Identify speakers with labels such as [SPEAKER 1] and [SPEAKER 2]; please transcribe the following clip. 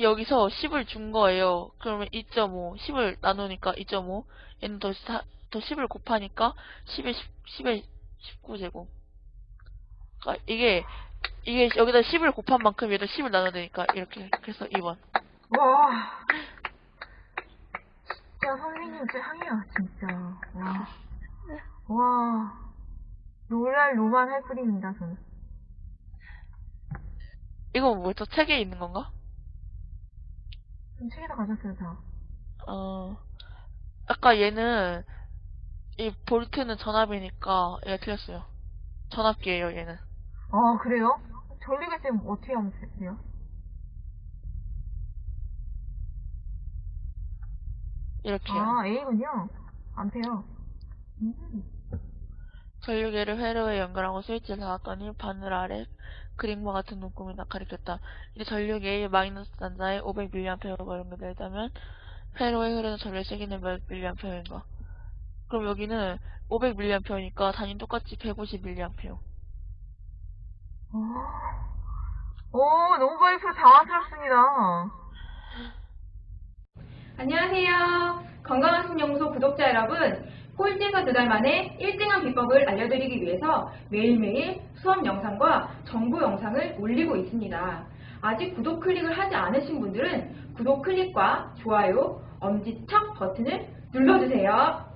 [SPEAKER 1] 여기서 10을 준 거예요. 그러면 2.5, 10을 나누니까 2.5, 얘는 더, 사, 더 10을 곱하니까 10에 10, 10 에 19제곱. 그러니까 이게, 이게 여기다 10을 곱한 만큼 얘도 10을 나눠야 되니까 이렇게. 그래서 2번.
[SPEAKER 2] 와. 진짜 선생님 짱이야, 진짜. 와. 와. 놀랄 노만 할 뿐입니다, 저는.
[SPEAKER 1] 이건 뭐였죠? 책에 있는 건가?
[SPEAKER 2] 좀 책에다 가졌어요, 다.
[SPEAKER 1] 어, 아까 얘는, 이 볼트는 전압이니까 얘가 틀렸어요. 전압기예요, 얘는.
[SPEAKER 2] 아, 그래요? 전류계 쌤 어떻게 하면 돼요?
[SPEAKER 1] 이렇게요.
[SPEAKER 2] 아, A군요. 암페어. 음.
[SPEAKER 1] 전류계를 회로에 연결하고 스위치를 닫았더니 바늘 아래 그림과 같은 눈금이 가리켰다. 이제 전류계의 마이너스 단자에 500mAh가 연결되다면 회로에 흐르는 전류의 세기는 몇 mAh인가? 그럼 여기는 500mAh니까 단위 똑같이 150mA.
[SPEAKER 2] 오, 오, 너무 바이프로 당황스럽습니다.
[SPEAKER 3] 안녕하세요. 건강한 신연구소 구독자 여러분. 꼴찌에서 두달 만에 1등한 비법을 알려드리기 위해서 매일매일 수업 영상과 정보 영상을 올리고 있습니다. 아직 구독 클릭을 하지 않으신 분들은 구독 클릭과 좋아요, 엄지척 버튼을 눌러주세요.